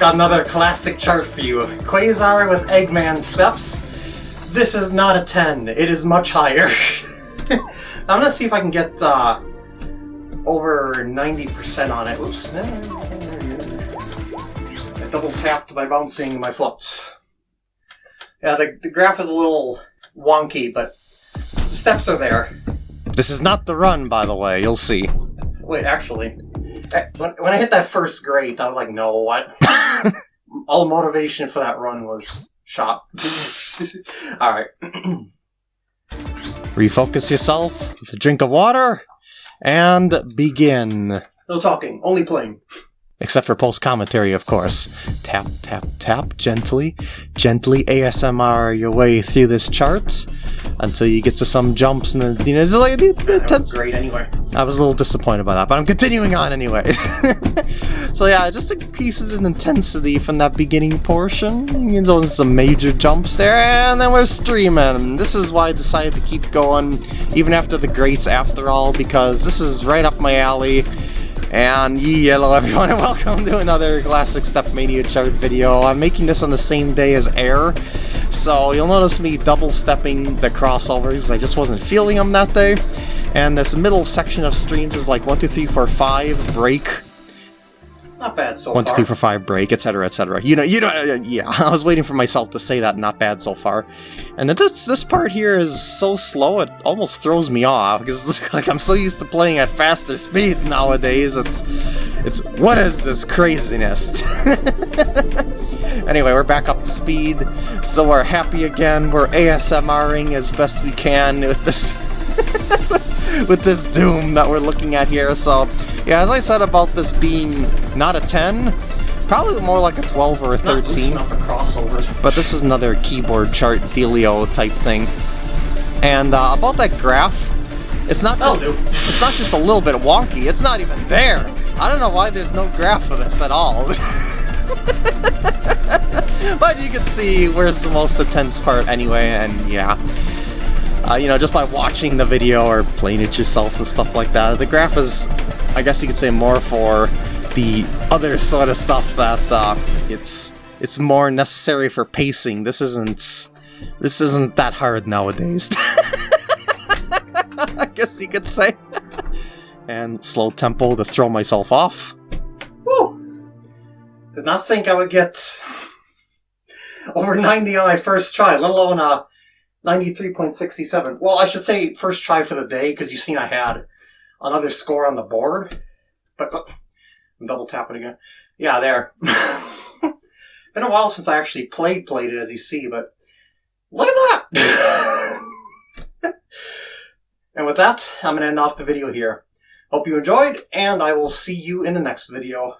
Got another classic chart for you. Quasar with Eggman steps. This is not a 10. It is much higher. I'm gonna see if I can get uh, over 90% on it. Oops. I double tapped by bouncing my foot. Yeah, the, the graph is a little wonky, but the steps are there. This is not the run, by the way, you'll see. Wait, actually, eh, when, when I hit that first great, I was like, no, what? All motivation for that run was shot. Alright. Refocus yourself with a drink of water, and begin. No talking, only playing. Except for post commentary, of course. Tap, tap, tap, gently, gently ASMR your way through this chart until you get to some jumps and then, you know, it's like, was great anyway. I was a little disappointed by that, but I'm continuing on anyway. so yeah, just increases in intensity from that beginning portion. You know, some major jumps there, and then we're streaming. This is why I decided to keep going, even after the greats after all, because this is right up my alley. And hello everyone and welcome to another Classic StepMania chart video. I'm making this on the same day as Air, so you'll notice me double stepping the crossovers. I just wasn't feeling them that day. And this middle section of streams is like 1, 2, 3, 4, 5, break, Not bad so one, two, far. three, four, five, break, etc., etc. You know, you know, uh, yeah. I was waiting for myself to say that. Not bad so far. And this this part here is so slow, it almost throws me off because like I'm so used to playing at faster speeds nowadays. It's it's what is this craziness? anyway, we're back up to speed, so we're happy again. We're ASMRing as best we can with this. with this doom that we're looking at here, so yeah, as I said about this being not a 10, probably more like a 12 or a 13, loosen up crossovers. but this is another keyboard chart dealio type thing. And uh, about that graph, it's not just it's not just a little bit wonky, it's not even there. I don't know why there's no graph for this at all. but you can see where's the most intense part anyway, and yeah. Uh, you know, just by watching the video or playing it yourself and stuff like that. The graph is, I guess you could say, more for the other sort of stuff that uh, it's it's more necessary for pacing. This isn't this isn't that hard nowadays. I guess you could say. and slow tempo to throw myself off. Woo! Did not think I would get over 90 on my first try, let alone uh, 93.67. Well, I should say first try for the day, because you've seen I had another score on the board. But look, I'm double tapping again. Yeah, there. Been a while since I actually played played it, as you see, but look at that! and with that, I'm going to end off the video here. Hope you enjoyed, and I will see you in the next video.